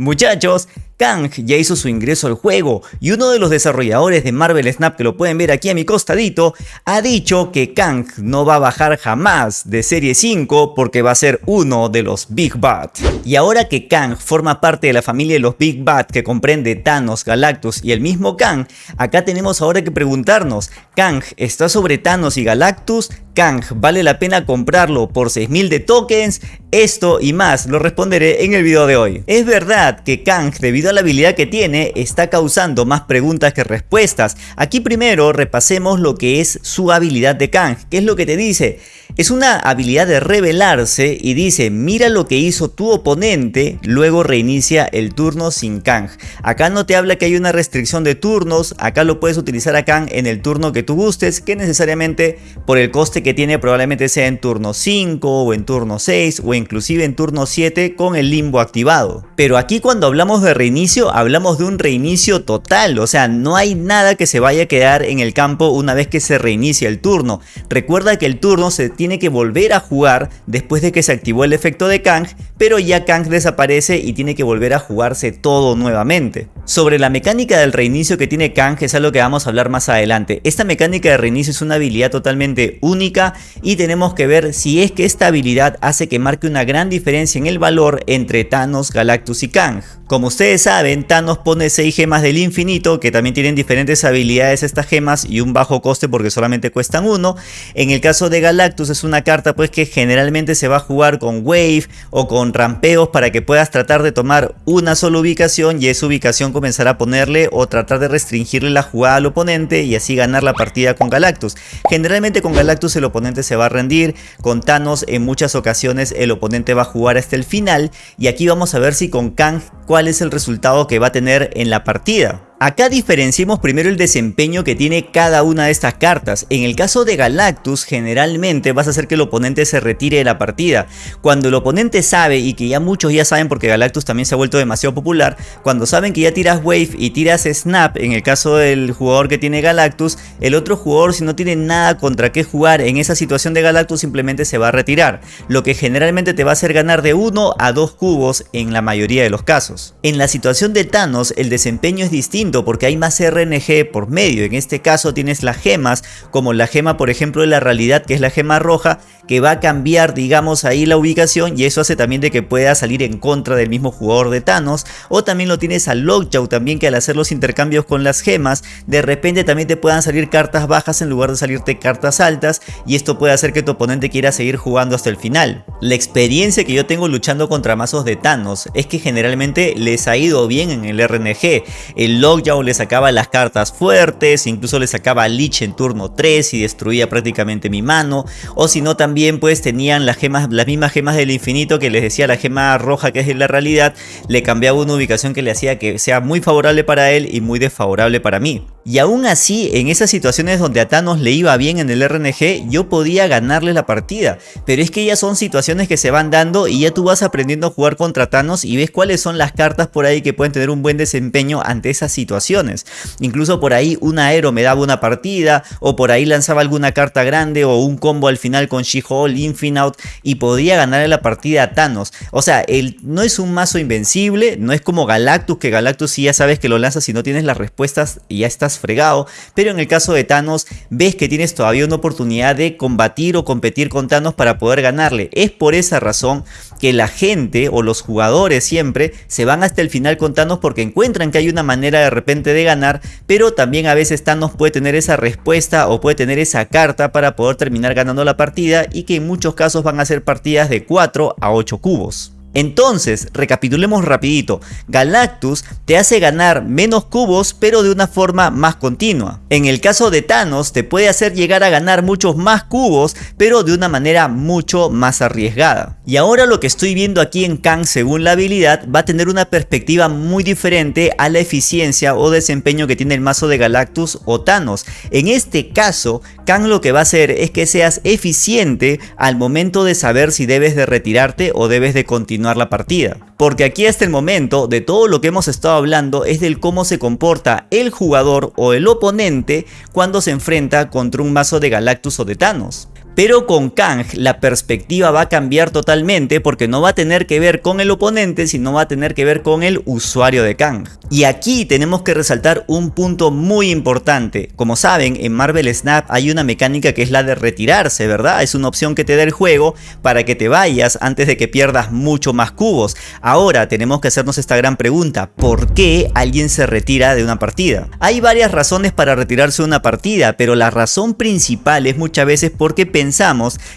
Muchachos, Kang ya hizo su ingreso al juego y uno de los desarrolladores de Marvel Snap, que lo pueden ver aquí a mi costadito, ha dicho que Kang no va a bajar jamás de serie 5 porque va a ser uno de los Big Bad. Y ahora que Kang forma parte de la familia de los Big Bad que comprende Thanos, Galactus y el mismo Kang, acá tenemos ahora que preguntarnos, ¿Kang está sobre Thanos y Galactus? Kang, ¿vale la pena comprarlo por 6000 de tokens? Esto y más lo responderé en el video de hoy. Es verdad que Kang, debido a la habilidad que tiene, está causando más preguntas que respuestas. Aquí primero repasemos lo que es su habilidad de Kang. ¿Qué es lo que te dice? Es una habilidad de revelarse y dice, mira lo que hizo tu oponente, luego reinicia el turno sin Kang. Acá no te habla que hay una restricción de turnos, acá lo puedes utilizar a Kang en el turno que tú gustes, que necesariamente por el coste que tiene probablemente sea en turno 5 o en turno 6 o inclusive en turno 7 con el limbo activado. Pero aquí cuando hablamos de reinicio, hablamos de un reinicio total, o sea, no hay nada que se vaya a quedar en el campo una vez que se reinicia el turno. Recuerda que el turno se tiene que volver a jugar después de que se activó el efecto de Kang, pero ya Kang desaparece y tiene que volver a jugarse todo nuevamente. Sobre la mecánica del reinicio que tiene Kang es algo que vamos a hablar más adelante. Esta mecánica de reinicio es una habilidad totalmente única y tenemos que ver si es que esta habilidad hace que marque una gran diferencia en el valor entre Thanos, Galactus y Kang. Como ustedes saben, Thanos pone 6 gemas del infinito que también tienen diferentes habilidades estas gemas y un bajo coste porque solamente cuestan uno. En el caso de Galactus es una carta pues que generalmente se va a jugar con wave o con rampeos para que puedas tratar de tomar una sola ubicación y esa ubicación comenzará a ponerle o tratar de restringirle la jugada al oponente y así ganar la partida con Galactus. Generalmente con Galactus el oponente se va a rendir, con Thanos en muchas ocasiones el oponente va a jugar hasta el final y aquí vamos a ver si con Kang cuál es el resultado que va a tener en la partida. Acá diferenciemos primero el desempeño que tiene cada una de estas cartas. En el caso de Galactus, generalmente vas a hacer que el oponente se retire de la partida. Cuando el oponente sabe, y que ya muchos ya saben porque Galactus también se ha vuelto demasiado popular, cuando saben que ya tiras Wave y tiras Snap, en el caso del jugador que tiene Galactus, el otro jugador si no tiene nada contra qué jugar en esa situación de Galactus simplemente se va a retirar, lo que generalmente te va a hacer ganar de 1 a 2 cubos en la mayoría de los casos. En la situación de Thanos, el desempeño es distinto porque hay más RNG por medio. En este caso tienes las gemas, como la gema por ejemplo de la realidad que es la gema roja, que va a cambiar digamos ahí la ubicación y eso hace también de que pueda salir en contra del mismo jugador de Thanos. O también lo tienes a Lockjaw también que al hacer los intercambios con las gemas, de repente también te puedan salir cartas bajas en lugar de salirte cartas altas y esto puede hacer que tu oponente quiera seguir jugando hasta el final. La experiencia que yo tengo luchando contra mazos de Thanos es que generalmente les ha ido bien en el RNG. El Lockjaw Yao le sacaba las cartas fuertes, incluso le sacaba Lich en turno 3 y destruía prácticamente mi mano. O si no también pues tenían las, gemas, las mismas gemas del infinito que les decía la gema roja que es la realidad, le cambiaba una ubicación que le hacía que sea muy favorable para él y muy desfavorable para mí. Y aún así, en esas situaciones donde a Thanos le iba bien en el RNG, yo podía ganarle la partida. Pero es que ya son situaciones que se van dando y ya tú vas aprendiendo a jugar contra Thanos y ves cuáles son las cartas por ahí que pueden tener un buen desempeño ante esas situaciones. Incluso por ahí un aero me daba una partida, o por ahí lanzaba alguna carta grande o un combo al final con She-Hulk, Infinite y podía ganarle la partida a Thanos. O sea, él no es un mazo invencible, no es como Galactus, que Galactus sí ya sabes que lo lanzas si no tienes las respuestas y ya estás fregado, pero en el caso de Thanos ves que tienes todavía una oportunidad de combatir o competir con Thanos para poder ganarle. Es por esa razón que la gente o los jugadores siempre se van hasta el final con Thanos porque encuentran que hay una manera de repente de ganar, pero también a veces Thanos puede tener esa respuesta o puede tener esa carta para poder terminar ganando la partida y que en muchos casos van a ser partidas de 4 a 8 cubos. Entonces, recapitulemos rapidito, Galactus te hace ganar menos cubos pero de una forma más continua. En el caso de Thanos te puede hacer llegar a ganar muchos más cubos pero de una manera mucho más arriesgada. Y ahora lo que estoy viendo aquí en Kang según la habilidad va a tener una perspectiva muy diferente a la eficiencia o desempeño que tiene el mazo de Galactus o Thanos. En este caso, Kang lo que va a hacer es que seas eficiente al momento de saber si debes de retirarte o debes de continuar la partida. Porque aquí hasta el momento de todo lo que hemos estado hablando es del cómo se comporta el jugador o el oponente cuando se enfrenta contra un mazo de Galactus o de Thanos. Pero con Kang la perspectiva va a cambiar totalmente porque no va a tener que ver con el oponente, sino va a tener que ver con el usuario de Kang. Y aquí tenemos que resaltar un punto muy importante. Como saben, en Marvel Snap hay una mecánica que es la de retirarse, ¿verdad? Es una opción que te da el juego para que te vayas antes de que pierdas mucho más cubos. Ahora tenemos que hacernos esta gran pregunta, ¿por qué alguien se retira de una partida? Hay varias razones para retirarse de una partida, pero la razón principal es muchas veces porque pensamos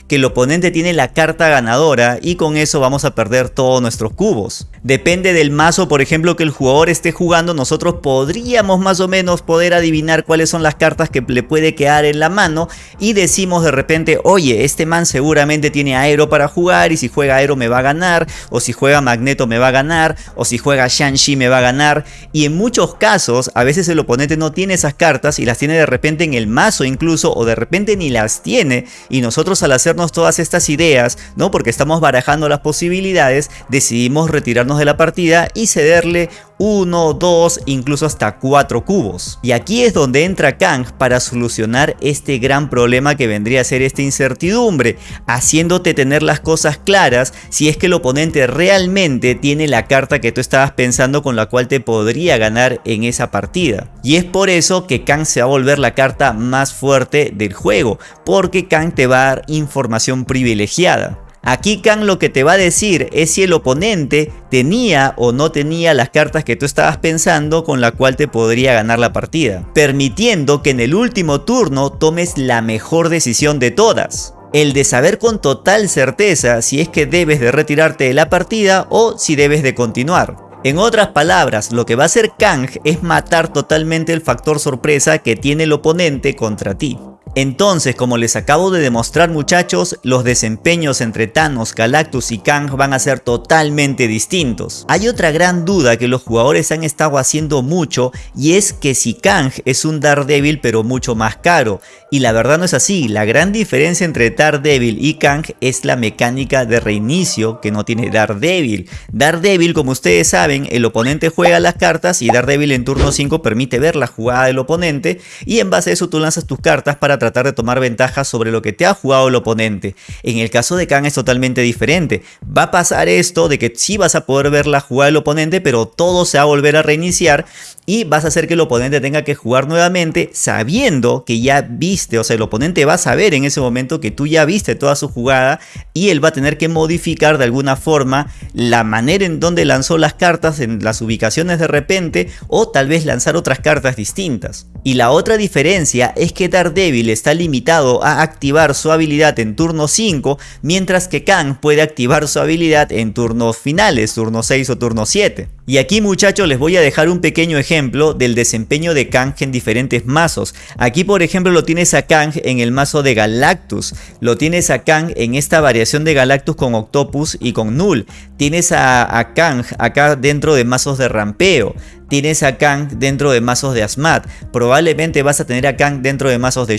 que el oponente tiene la carta ganadora y con eso vamos a perder todos nuestros cubos. Depende del mazo, por ejemplo, que el jugador esté jugando, nosotros podríamos más o menos poder adivinar cuáles son las cartas que le puede quedar en la mano y decimos de repente, oye, este man seguramente tiene aero para jugar y si juega aero me va a ganar, o si juega magneto me va a ganar, o si juega Shang-Chi me va a ganar. Y en muchos casos, a veces el oponente no tiene esas cartas y las tiene de repente en el mazo incluso, o de repente ni las tiene y nosotros al hacernos todas estas ideas, ¿no? Porque estamos barajando las posibilidades, decidimos retirarnos de la partida y cederle 1, 2, incluso hasta 4 cubos. Y aquí es donde entra Kang para solucionar este gran problema que vendría a ser esta incertidumbre, haciéndote tener las cosas claras si es que el oponente realmente tiene la carta que tú estabas pensando con la cual te podría ganar en esa partida. Y es por eso que Kang se va a volver la carta más fuerte del juego, porque Kang te va a dar información privilegiada. Aquí Kang lo que te va a decir es si el oponente tenía o no tenía las cartas que tú estabas pensando con la cual te podría ganar la partida, permitiendo que en el último turno tomes la mejor decisión de todas. El de saber con total certeza si es que debes de retirarte de la partida o si debes de continuar. En otras palabras, lo que va a hacer Kang es matar totalmente el factor sorpresa que tiene el oponente contra ti. Entonces, como les acabo de demostrar muchachos, los desempeños entre Thanos, Galactus y Kang van a ser totalmente distintos. Hay otra gran duda que los jugadores han estado haciendo mucho y es que si Kang es un Daredevil pero mucho más caro. Y la verdad no es así, la gran diferencia entre Daredevil y Kang es la mecánica de reinicio que no tiene Daredevil. Daredevil, como ustedes saben, el oponente juega las cartas y Daredevil en turno 5 permite ver la jugada del oponente y en base a eso tú lanzas tus cartas para tratar de tomar ventaja sobre lo que te ha jugado el oponente. En el caso de Kang es totalmente diferente. Va a pasar esto de que sí vas a poder ver la jugada del oponente, pero todo se va a volver a reiniciar y vas a hacer que el oponente tenga que jugar nuevamente sabiendo que ya viste, o sea, el oponente va a saber en ese momento que tú ya viste toda su jugada y él va a tener que modificar de alguna forma la manera en donde lanzó las cartas en las ubicaciones de repente o tal vez lanzar otras cartas distintas. Y la otra diferencia es que Daredevil está limitado a activar su habilidad en turno 5, mientras que Kang puede activar su habilidad en turnos finales, turno 6 o turno 7. Y aquí muchachos les voy a dejar un pequeño ejemplo del desempeño de Kang en diferentes mazos. Aquí por ejemplo lo tienes a Kang en el mazo de Galactus, lo tienes a Kang en esta variación de Galactus con Octopus y con Null, tienes a, Kang acá dentro de mazos de rampeo, tienes a Kang dentro de mazos de Asmat. Probablemente vas a tener a Kang dentro de mazos de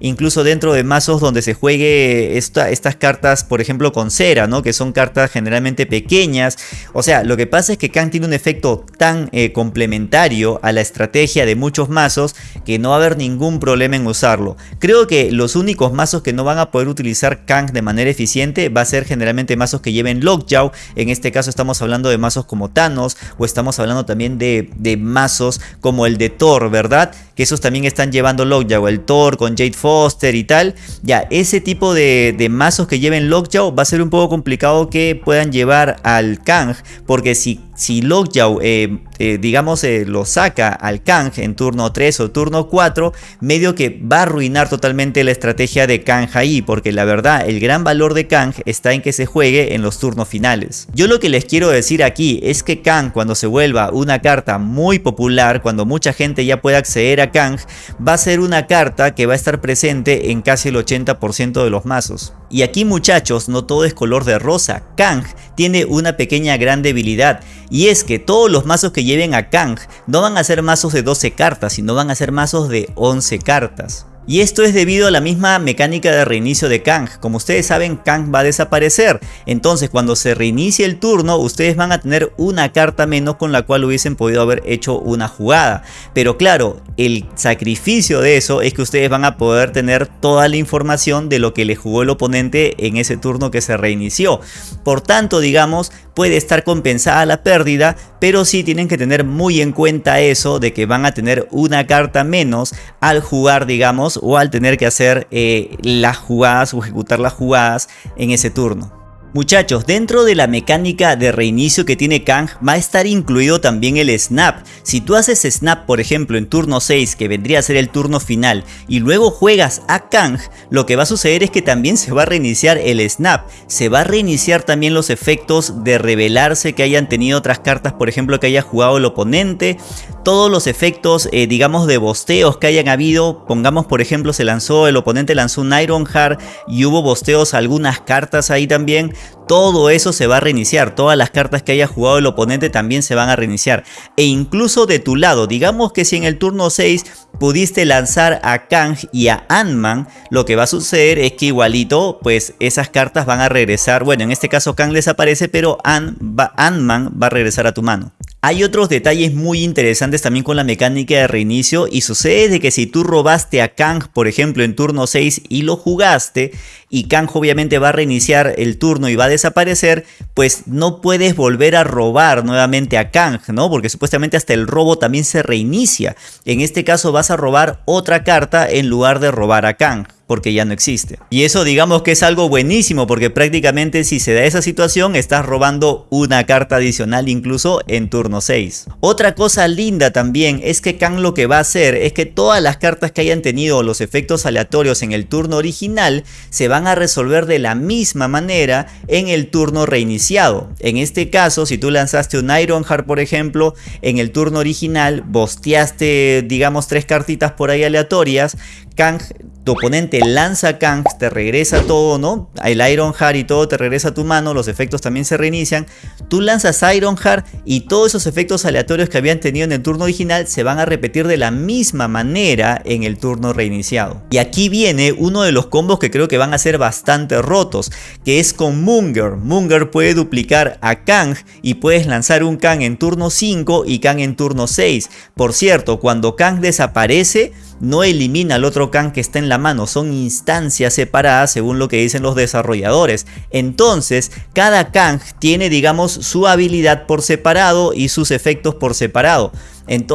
Incluso dentro de mazos donde se juegue estas cartas, por ejemplo, con cera, ¿no? Que son cartas generalmente pequeñas. O sea, lo que pasa es que Kang tiene un efecto tan eh, complementario a la estrategia de muchos mazos que no va a haber ningún problema en usarlo. Creo que los únicos mazos que no van a poder utilizar Kang de manera eficiente va a ser generalmente mazos que lleven Lockjaw. En este caso estamos hablando de mazos como Thanos o estamos hablando también de, mazos como el de Thor, ¿verdad? Que esos también están llevando Lockjaw, el Thor con Jade Foster y tal. Ya, ese tipo de, de mazos que lleven Lockjaw va a ser un poco complicado que puedan llevar al Kang, porque si si Lockjaw, eh, eh, digamos, eh, lo saca al Kang en turno 3 o turno 4, medio que va a arruinar totalmente la estrategia de Kang ahí, porque la verdad, el gran valor de Kang está en que se juegue en los turnos finales. Yo lo que les quiero decir aquí es que Kang, cuando se vuelva una carta muy popular, cuando mucha gente ya pueda acceder a Kang, va a ser una carta que va a estar presente en casi el 80% de los mazos. Y aquí muchachos, no todo es color de rosa. Kang tiene una pequeña gran debilidad y es que todos los mazos que lleven a Kang no van a ser mazos de 12 cartas, sino van a ser mazos de 11 cartas. Y esto es debido a la misma mecánica de reinicio de Kang. Como ustedes saben, Kang va a desaparecer. Entonces, cuando se reinicie el turno, ustedes van a tener una carta menos con la cual hubiesen podido haber hecho una jugada. Pero claro, el sacrificio de eso es que ustedes van a poder tener toda la información de lo que le jugó el oponente en ese turno que se reinició. Por tanto, digamos, puede estar compensada la pérdida, pero sí tienen que tener muy en cuenta eso de que van a tener una carta menos al jugar, digamos, o al tener que hacer eh, las jugadas o ejecutar las jugadas en ese turno. Muchachos, dentro de la mecánica de reinicio que tiene Kang va a estar incluido también el snap. Si tú haces snap por ejemplo en turno 6 que vendría a ser el turno final y luego juegas a Kang, lo que va a suceder es que también se va a reiniciar el snap. Se va a reiniciar también los efectos de revelarse que hayan tenido otras cartas por ejemplo que haya jugado el oponente. Todos los efectos eh, digamos de bosteos que hayan habido, pongamos por ejemplo se lanzó, el oponente lanzó un Iron Heart y hubo bosteos algunas cartas ahí también todo eso se va a reiniciar, todas las cartas que haya jugado el oponente también se van a reiniciar. E incluso de tu lado, digamos que si en el turno 6 pudiste lanzar a Kang y a Ant-Man, lo que va a suceder es que igualito, pues esas cartas van a regresar, bueno en este caso Kang desaparece, pero Ant-Man va a regresar a tu mano. Hay otros detalles muy interesantes también con la mecánica de reinicio y sucede de que si tú robaste a Kang por ejemplo en turno 6 y lo jugaste y Kang obviamente va a reiniciar el turno y va a desaparecer pues no puedes volver a robar nuevamente a Kang ¿no? porque supuestamente hasta el robo también se reinicia. En este caso vas a robar otra carta en lugar de robar a Kang porque ya no existe. Y eso digamos que es algo buenísimo porque prácticamente si se da esa situación estás robando una carta adicional incluso en turno 6. Otra cosa linda también es que Kang lo que va a hacer es que todas las cartas que hayan tenido los efectos aleatorios en el turno original se van a resolver de la misma manera en el turno reiniciado. En este caso si tú lanzaste un Ironheart por ejemplo en el turno original bosteaste digamos tres cartitas por ahí aleatorias Kang tu oponente lanza Kang, te regresa todo, ¿no? El Iron Heart y todo te regresa a tu mano, los efectos también se reinician. Tú lanzas Iron Heart y todos esos efectos aleatorios que habían tenido en el turno original se van a repetir de la misma manera en el turno reiniciado. Y aquí viene uno de los combos que creo que van a ser bastante rotos, que es con Munger. Munger puede duplicar a Kang y puedes lanzar un Kang en turno 5 y Kang en turno 6. Por cierto, cuando Kang desaparece, no elimina al otro Kang que está en la mano, son instancias separadas según lo que dicen los desarrolladores. Entonces, cada Kang tiene digamos su habilidad por separado y sus efectos por separado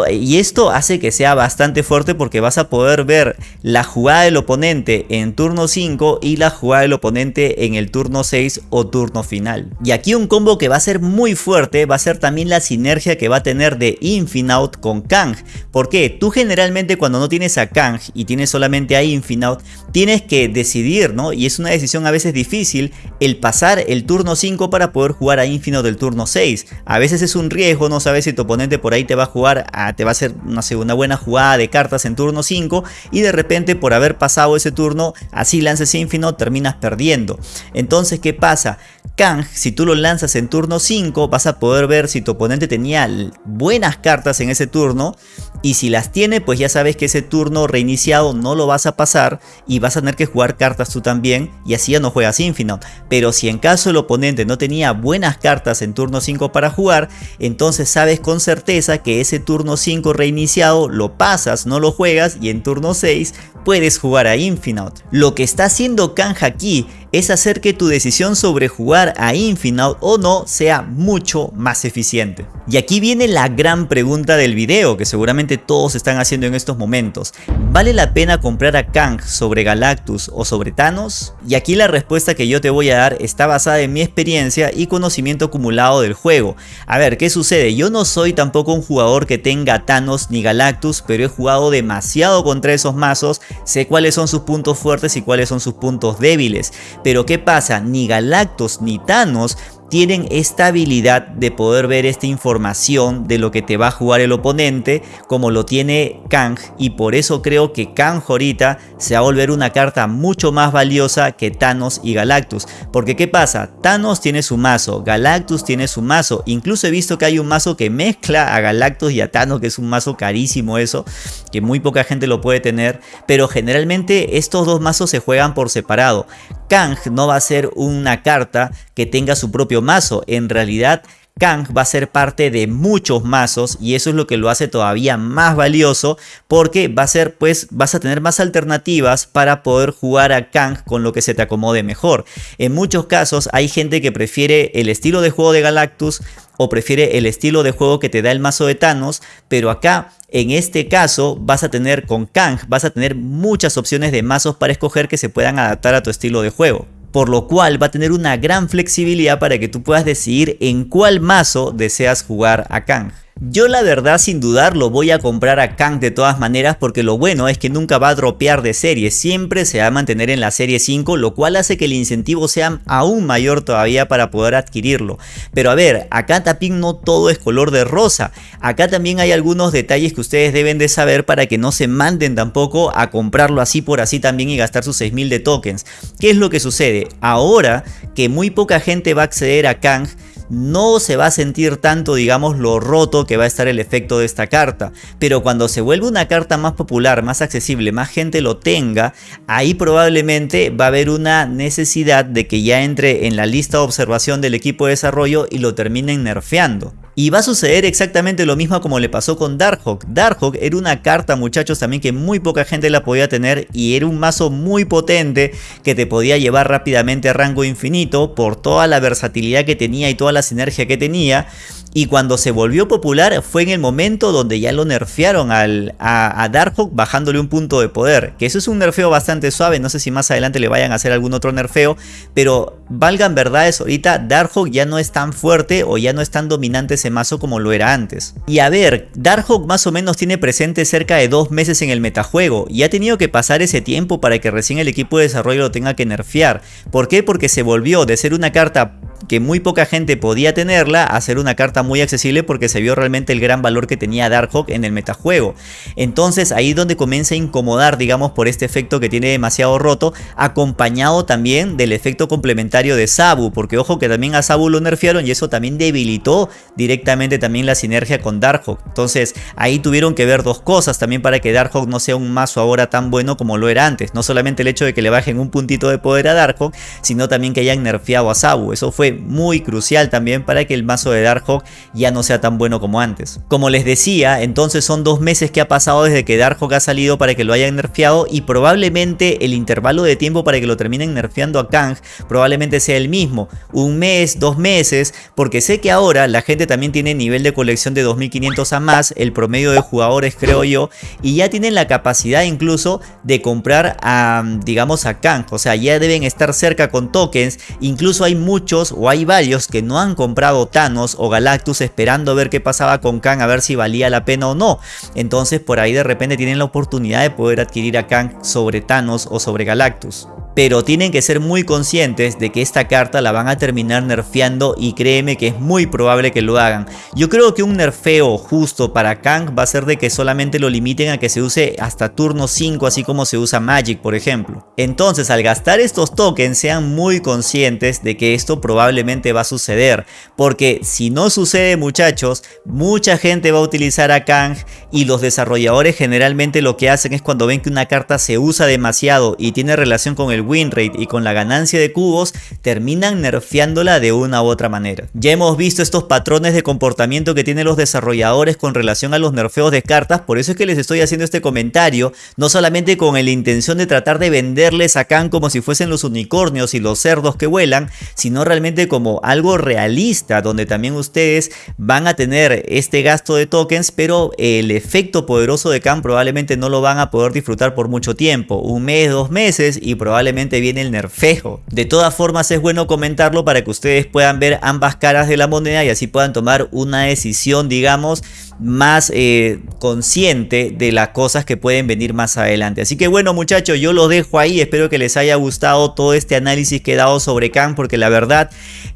y esto hace que sea bastante fuerte porque vas a poder ver la jugada del oponente en turno 5 y la jugada del oponente en el turno 6 o turno final. Y aquí un combo que va a ser muy fuerte va a ser también la sinergia que va a tener de Infinout con Kang. Porque tú generalmente cuando no tienes a Kang y tienes solamente a Infinout, tienes que decidir, ¿no? Y es una decisión a veces difícil el pasar el turno 5 para poder jugar a Infinout del turno 6. A veces es un riesgo, no sabes si tu oponente por ahí te va a jugar te va a hacer una, una buena jugada de cartas en turno 5 y de repente por haber pasado ese turno, así lances Infinite, terminas perdiendo. Entonces, ¿qué pasa? Kang, si tú lo lanzas en turno 5, vas a poder ver si tu oponente tenía buenas cartas en ese turno y si las tiene, pues ya sabes que ese turno reiniciado no lo vas a pasar y vas a tener que jugar cartas tú también y así ya no juegas Infinite. Pero si en caso el oponente no tenía buenas cartas en turno 5 para jugar, entonces sabes con certeza que ese turno 5 reiniciado lo pasas, no lo juegas y en turno 6 puedes jugar a Infinite. Lo que está haciendo Kang aquí es hacer que tu decisión sobre jugar a Infinite o no sea mucho más eficiente. Y aquí viene la gran pregunta del video que seguramente todos están haciendo en estos momentos. ¿Vale la pena comprar a Kang sobre Galactus o sobre Thanos? Y aquí la respuesta que yo te voy a dar está basada en mi experiencia y conocimiento acumulado del juego. A ver, ¿qué sucede? Yo no soy tampoco un jugador que tenga Thanos ni Galactus, pero he jugado demasiado contra esos mazos, sé cuáles son sus puntos fuertes y cuáles son sus puntos débiles. Pero ¿qué pasa? Ni Galactus ni Thanos tienen esta habilidad de poder ver esta información de lo que te va a jugar el oponente como lo tiene Kang y por eso creo que Kang ahorita se va a volver una carta mucho más valiosa que Thanos y Galactus. Porque qué pasa, Thanos tiene su mazo, Galactus tiene su mazo, incluso he visto que hay un mazo que mezcla a Galactus y a Thanos que es un mazo carísimo eso, que muy poca gente lo puede tener, pero generalmente estos dos mazos se juegan por separado. Kang no va a ser una carta que tenga su propio mazo, en realidad Kang va a ser parte de muchos mazos y eso es lo que lo hace todavía más valioso porque va a ser pues vas a tener más alternativas para poder jugar a Kang con lo que se te acomode mejor. En muchos casos hay gente que prefiere el estilo de juego de Galactus o prefiere el estilo de juego que te da el mazo de Thanos, pero acá en este caso vas a tener con Kang, vas a tener muchas opciones de mazos para escoger que se puedan adaptar a tu estilo de juego por lo cual va a tener una gran flexibilidad para que tú puedas decidir en cuál mazo deseas jugar a Kang. Yo la verdad sin dudarlo voy a comprar a Kang de todas maneras porque lo bueno es que nunca va a dropear de serie, siempre se va a mantener en la serie 5 lo cual hace que el incentivo sea aún mayor todavía para poder adquirirlo. Pero a ver, acá también no todo es color de rosa, acá también hay algunos detalles que ustedes deben de saber para que no se manden tampoco a comprarlo así por así también y gastar sus 6000 de tokens. ¿Qué es lo que sucede? Ahora que muy poca gente va a acceder a Kang, no se va a sentir tanto digamos lo roto que va a estar el efecto de esta carta. Pero cuando se vuelve una carta más popular más accesible más gente lo tenga ahí probablemente va a haber una necesidad de que ya entre en la lista de observación del equipo de desarrollo y lo terminen nerfeando y va a suceder exactamente lo mismo como le pasó con Darkhawk. Darkhawk era una carta muchachos también que muy poca gente la podía tener y era un mazo muy potente que te podía llevar rápidamente a rango infinito por toda la versatilidad que tenía y toda la sinergia que tenía y cuando se volvió popular fue en el momento donde ya lo nerfearon al, a, a, Darkhawk bajándole un punto de poder. Que eso es un nerfeo bastante suave, no sé si más adelante le vayan a hacer algún otro nerfeo. Pero valgan verdades, ahorita Darkhawk ya no es tan fuerte o ya no es tan dominante ese mazo como lo era antes. Y a ver, Darkhawk más o menos tiene presente cerca de dos meses en el metajuego. Y ha tenido que pasar ese tiempo para que recién el equipo de desarrollo lo tenga que nerfear. ¿Por qué? Porque se volvió de ser una carta que muy poca gente podía tenerla a ser una carta muy accesible porque se vio realmente el gran valor que tenía Darkhawk en el metajuego. Entonces ahí es donde comienza a incomodar digamos por este efecto que tiene demasiado roto acompañado también del efecto complementario de Sabu porque ojo que también a Sabu lo nerfearon y eso también debilitó directamente también la sinergia con Darkhawk. Entonces ahí tuvieron que ver dos cosas también para que Darkhawk no sea un mazo ahora tan bueno como lo era antes. No solamente el hecho de que le bajen un puntito de poder a Darkhawk sino también que hayan nerfeado a Sabu. Eso fue muy crucial también para que el mazo de Darkhawk ya no sea tan bueno como antes. Como les decía, entonces son dos meses que ha pasado desde que Darkhawk ha salido para que lo hayan nerfeado y probablemente el intervalo de tiempo para que lo terminen nerfeando a Kang probablemente sea el mismo, un mes, dos meses, porque sé que ahora la gente también tiene nivel de colección de 2500 a más, el promedio de jugadores creo yo, y ya tienen la capacidad incluso de comprar a, digamos a Kang, o sea ya deben estar cerca con tokens, incluso hay muchos hay varios que no han comprado Thanos o Galactus esperando ver qué pasaba con Kang a ver si valía la pena o no. Entonces por ahí de repente tienen la oportunidad de poder adquirir a Kang sobre Thanos o sobre Galactus pero tienen que ser muy conscientes de que esta carta la van a terminar nerfeando y créeme que es muy probable que lo hagan. Yo creo que un nerfeo justo para Kang va a ser de que solamente lo limiten a que se use hasta turno 5 así como se usa Magic por ejemplo. Entonces al gastar estos tokens sean muy conscientes de que esto probablemente va a suceder porque si no sucede muchachos mucha gente va a utilizar a Kang y los desarrolladores generalmente lo que hacen es cuando ven que una carta se usa demasiado y tiene relación con el win rate y con la ganancia de cubos terminan nerfeándola de una u otra manera. Ya hemos visto estos patrones de comportamiento que tienen los desarrolladores con relación a los nerfeos de cartas, por eso es que les estoy haciendo este comentario, no solamente con la intención de tratar de venderles a Khan como si fuesen los unicornios y los cerdos que vuelan, sino realmente como algo realista, donde también ustedes van a tener este gasto de tokens, pero el efecto poderoso de Khan probablemente no lo van a poder disfrutar por mucho tiempo, un mes, dos meses y probablemente viene el nerfejo. De todas formas es bueno comentarlo para que ustedes puedan ver ambas caras de la moneda y así puedan tomar una decisión digamos más eh, consciente de las cosas que pueden venir más adelante. Así que bueno muchachos, yo los dejo ahí, espero que les haya gustado todo este análisis que he dado sobre Kang, porque la verdad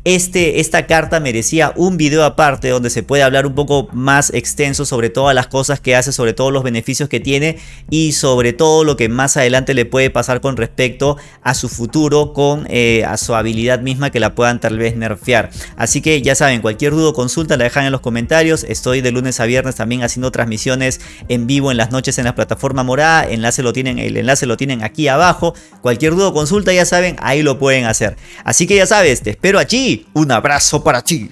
este, esta carta merecía un video aparte donde se puede hablar un poco más extenso sobre todas las cosas que hace, sobre todos los beneficios que tiene y sobre todo lo que más adelante le puede pasar con respecto a su futuro, con eh, a su habilidad misma que la puedan tal vez nerfear. Así que ya saben, cualquier duda o consulta la dejan en los comentarios. Estoy de lunes a viernes también haciendo transmisiones en vivo en las noches en la plataforma morada. Enlace lo tienen, el enlace lo tienen aquí abajo. Cualquier duda o consulta ya saben, ahí lo pueden hacer. Así que ya sabes, te espero allí. Un abrazo para ti.